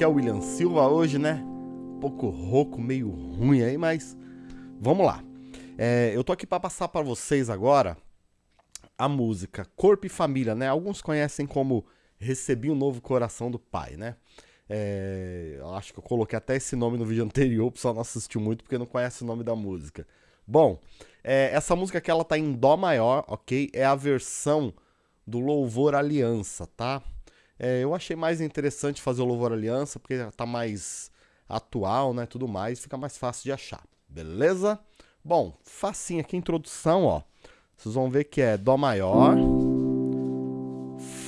aqui é o William Silva hoje, né? Um pouco rouco, meio ruim aí, mas vamos lá. É, eu tô aqui para passar para vocês agora a música Corpo e Família, né? Alguns conhecem como Recebi um Novo Coração do Pai, né? É, eu acho que eu coloquei até esse nome no vídeo anterior, o pessoal não assistiu muito porque não conhece o nome da música. Bom, é, essa música aqui ela tá em Dó maior, ok? É a versão do Louvor Aliança, tá? É, eu achei mais interessante fazer o Louvor Aliança, porque tá mais atual, né, tudo mais, fica mais fácil de achar, beleza? Bom, facinho aqui, introdução, ó. Vocês vão ver que é Dó maior,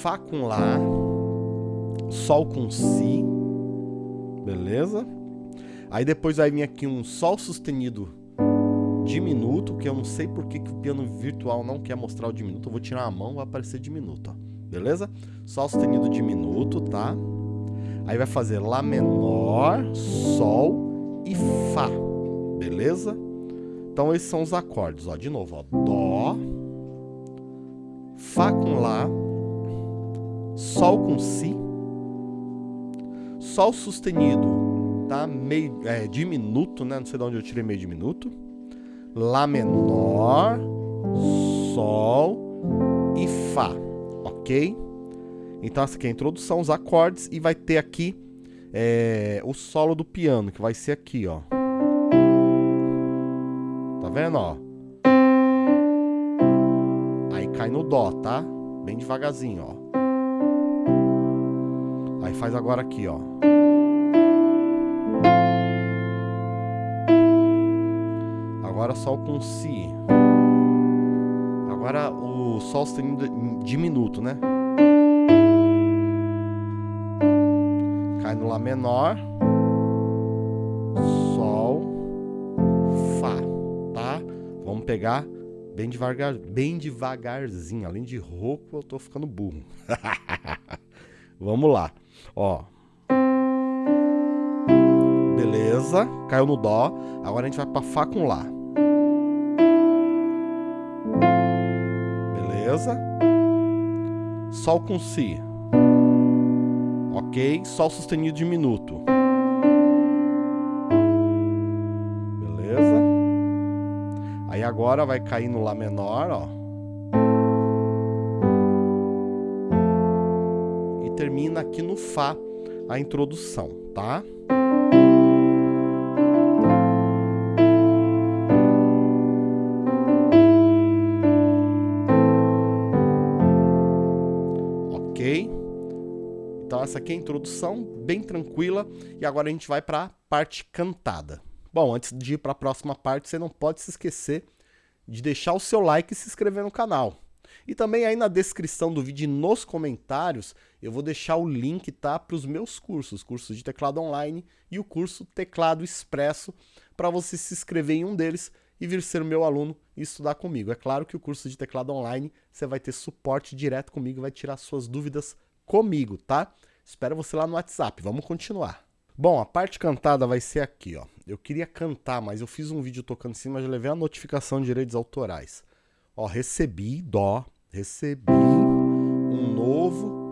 Fá com Lá, Sol com Si, beleza? Aí depois vai vir aqui um Sol sustenido diminuto, que eu não sei porque que o piano virtual não quer mostrar o diminuto. Eu vou tirar a mão, vai aparecer diminuto, ó beleza? Sol sustenido diminuto, tá? Aí vai fazer Lá menor, Sol e Fá, beleza? Então esses são os acordes, ó. De novo, ó. Dó, Fá com Lá, Sol com Si, Sol sustenido, tá? Meio, é, diminuto, né? Não sei de onde eu tirei meio diminuto. Lá menor, Sol e Fá ok? Então essa aqui é a introdução, os acordes, e vai ter aqui é, o solo do piano, que vai ser aqui, ó. Tá vendo, ó? Aí cai no dó, tá? Bem devagarzinho, ó. Aí faz agora aqui, ó. Agora sol com si. Agora o sol sustenido diminuto, né? Cai no Lá menor, Sol, Fá, tá? Vamos pegar bem devagar, bem devagarzinho. Além de rouco, eu tô ficando burro. Vamos lá, ó. Beleza, caiu no Dó. Agora a gente vai para Fá com Lá. Beleza? Sol com Si. Ok? Sol sustenido diminuto. Beleza? Aí agora vai cair no Lá menor, ó. E termina aqui no Fá a introdução, tá? Essa aqui é a introdução, bem tranquila, e agora a gente vai para a parte cantada. Bom, antes de ir para a próxima parte, você não pode se esquecer de deixar o seu like e se inscrever no canal. E também aí na descrição do vídeo e nos comentários, eu vou deixar o link tá, para os meus cursos, curso de teclado online e o curso Teclado Expresso, para você se inscrever em um deles e vir ser meu aluno e estudar comigo. É claro que o curso de teclado online você vai ter suporte direto comigo, vai tirar suas dúvidas comigo, tá? Espero você lá no WhatsApp. Vamos continuar. Bom, a parte cantada vai ser aqui, ó. Eu queria cantar, mas eu fiz um vídeo tocando cima, já levei a notificação de direitos autorais. Ó, recebi, dó, recebi um novo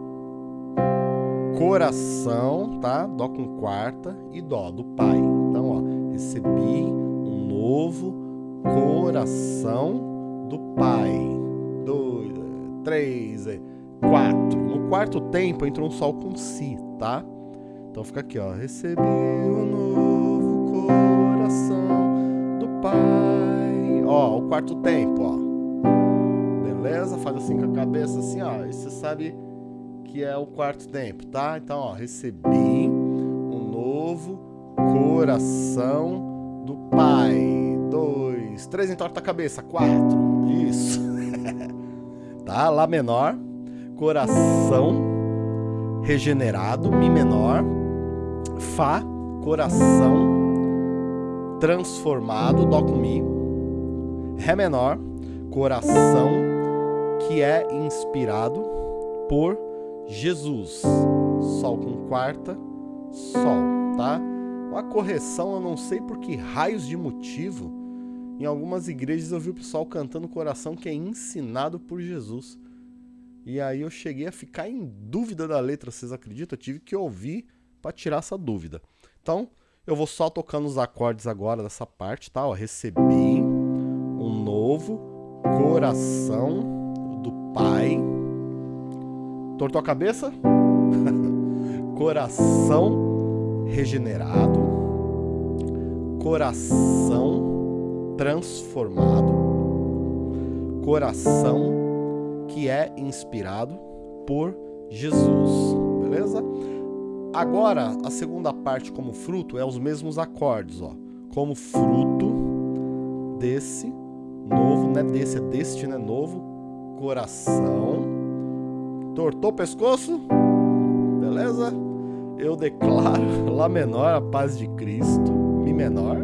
coração, tá? Dó com quarta e dó do pai. Então, ó, recebi um novo coração do pai. Dois, três, quatro. No quarto tempo entrou um sol com si, tá? Então fica aqui, ó. Recebi um novo coração do Pai. Ó, o quarto tempo, ó. Beleza? Faz assim com a cabeça, assim, ó. E você sabe que é o quarto tempo, tá? Então, ó. Recebi um novo coração do Pai. Dois, três, entorta a cabeça. Quatro. Isso. tá? Lá menor coração regenerado, Mi menor, Fá, coração transformado, Dó com Mi, Ré menor, coração que é inspirado por Jesus, Sol com quarta, Sol, tá? Uma correção, eu não sei por que raios de motivo, em algumas igrejas eu vi o pessoal cantando coração que é ensinado por Jesus. E aí eu cheguei a ficar em dúvida da letra, vocês acreditam? Eu tive que ouvir para tirar essa dúvida. Então, eu vou só tocando os acordes agora dessa parte, tá? Ó, recebi um novo coração do Pai. Tortou a cabeça? coração regenerado. Coração transformado. Coração que é inspirado por Jesus, beleza? Agora, a segunda parte como fruto é os mesmos acordes, ó. Como fruto desse novo, não é desse, é deste, né? Novo coração. Tortou o pescoço? Beleza? Eu declaro Lá menor a paz de Cristo, Mi menor.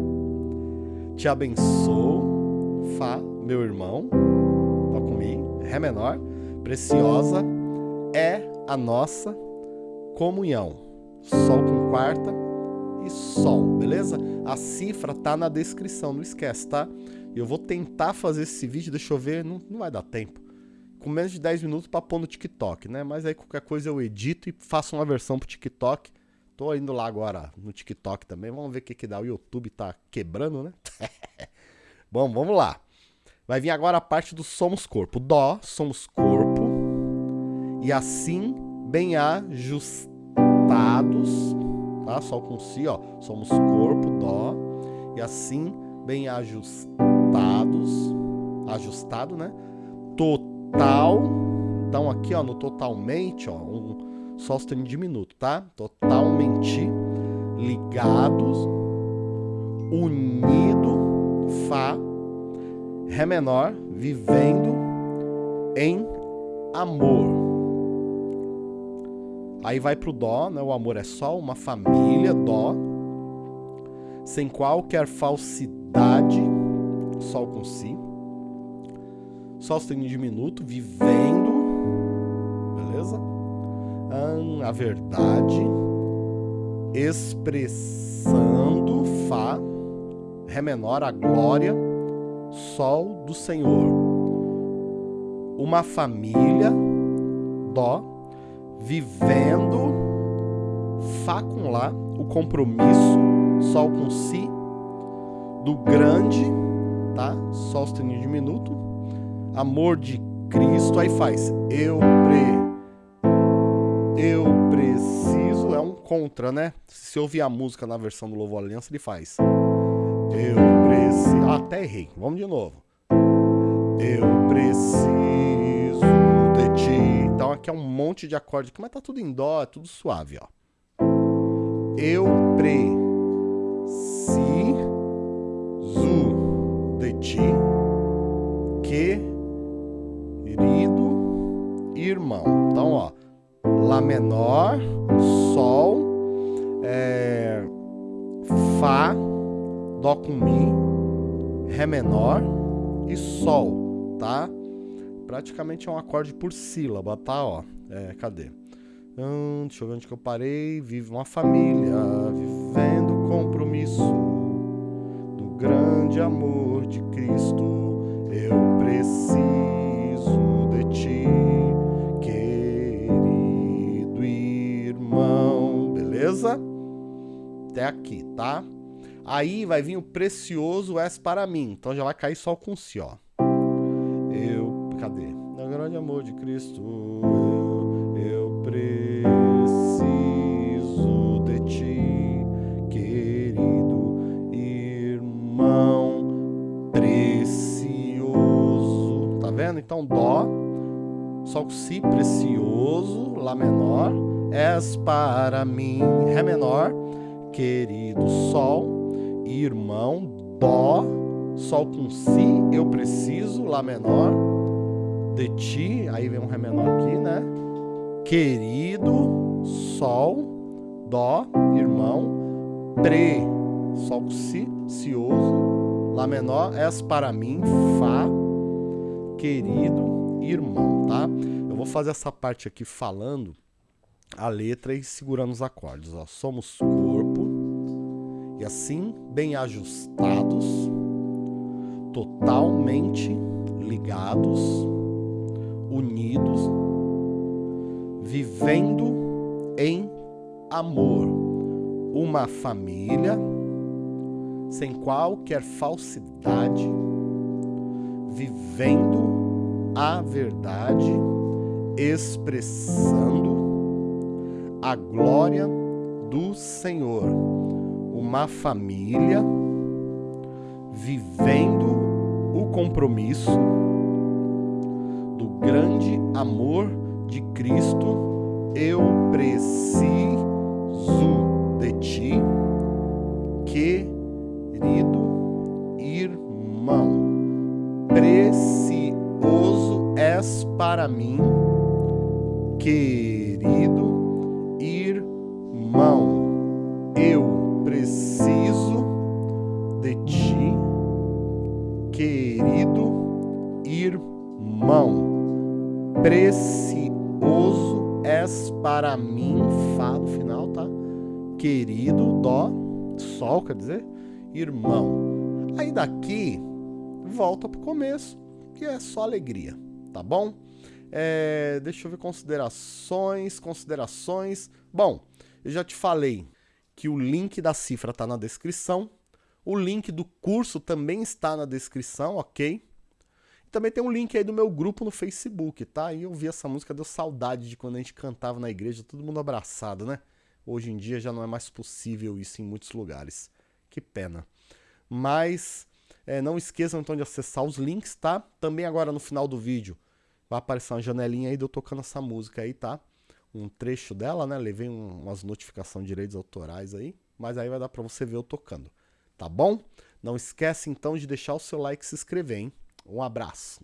Te abençoo, Fá, meu irmão. Tá comigo? Ré menor. Preciosa é a nossa comunhão. Sol com quarta e Sol, beleza? A cifra tá na descrição, não esquece, tá? Eu vou tentar fazer esse vídeo, deixa eu ver, não, não vai dar tempo. Com menos de 10 minutos pra pôr no TikTok, né? Mas aí qualquer coisa eu edito e faço uma versão pro TikTok. Tô indo lá agora no TikTok também, vamos ver o que que dá. O YouTube tá quebrando, né? Bom, vamos lá. Vai vir agora a parte do somos corpo. Dó, somos corpo. E assim bem ajustado ajustados, tá? Sol com si, ó. Somos corpo, dó. E assim, bem ajustados, ajustado, né? Total. Então aqui, ó, no totalmente, ó, um sóstene diminuto, tá? Totalmente ligados, unido, fá, ré menor, vivendo em amor. Aí vai pro Dó, né? O amor é só uma família, Dó. Sem qualquer falsidade, Sol com Si. Sol sustenido diminuto, vivendo. Beleza? a verdade. Expressando, Fá. Ré menor, a glória. Sol do Senhor. Uma família, Dó vivendo Fá com Lá, o compromisso, Sol com Si, do grande, tá? Sol sustenido diminuto, amor de Cristo, aí faz eu pre eu preciso, é um contra, né? Se ouvir a música na versão do Louvor Aliança, ele faz eu preciso, ah, até errei, vamos de novo. Eu preciso de ti então aqui é um monte de acorde mas tá tudo em dó, é tudo suave, ó. Eu preciso de ti, querido irmão. Então, ó, Lá menor, Dó com Mi, Ré menor e Sol, tá? praticamente é um acorde por sílaba, tá? Ó, é, cadê? Hum, deixa eu ver onde que eu parei. Vive uma família, vivendo compromisso do grande amor de Cristo. Eu preciso de ti, querido irmão. Beleza? Até aqui, tá? Aí vai vir o precioso és para mim. Então já vai cair só com si, ó cadê? No grande amor de Cristo, eu, eu preciso de ti, querido irmão precioso. Tá vendo? Então, Dó, Sol com Si, precioso, Lá menor, és para mim, Ré menor, querido Sol, irmão, Dó, Sol com Si, eu preciso, Lá menor, de ti, aí vem um Ré menor aqui, né? Querido, Sol, Dó, irmão, Pre, Sol com Si, Cioso, Lá menor, És para mim, Fá, querido, irmão, tá? Eu vou fazer essa parte aqui falando a letra e segurando os acordes, ó. Somos corpo, e assim, bem ajustados, totalmente ligados, unidos, vivendo em amor, uma família sem qualquer falsidade, vivendo a verdade, expressando a glória do Senhor. Uma família vivendo o compromisso do grande amor de Cristo. Eu preciso de ti, querido irmão. Precioso és para mim, querido querido irmão. Precioso és para mim, Fá no final, tá? Querido, Dó, Sol, quer dizer, irmão. Aí daqui, volta pro começo, que é só alegria, tá bom? É, deixa eu ver considerações, considerações. Bom, eu já te falei que o link da cifra está na descrição. O link do curso também está na descrição, ok? Também tem um link aí do meu grupo no Facebook, tá? E eu vi essa música, deu saudade de quando a gente cantava na igreja, todo mundo abraçado, né? Hoje em dia já não é mais possível isso em muitos lugares. Que pena. Mas é, não esqueçam então de acessar os links, tá? Também agora no final do vídeo vai aparecer uma janelinha aí de eu tocando essa música aí, tá? Um trecho dela, né? Levei um, umas notificações de direitos autorais aí, mas aí vai dar para você ver eu tocando, tá bom? Não esquece então de deixar o seu like e se inscrever, hein? Um abraço.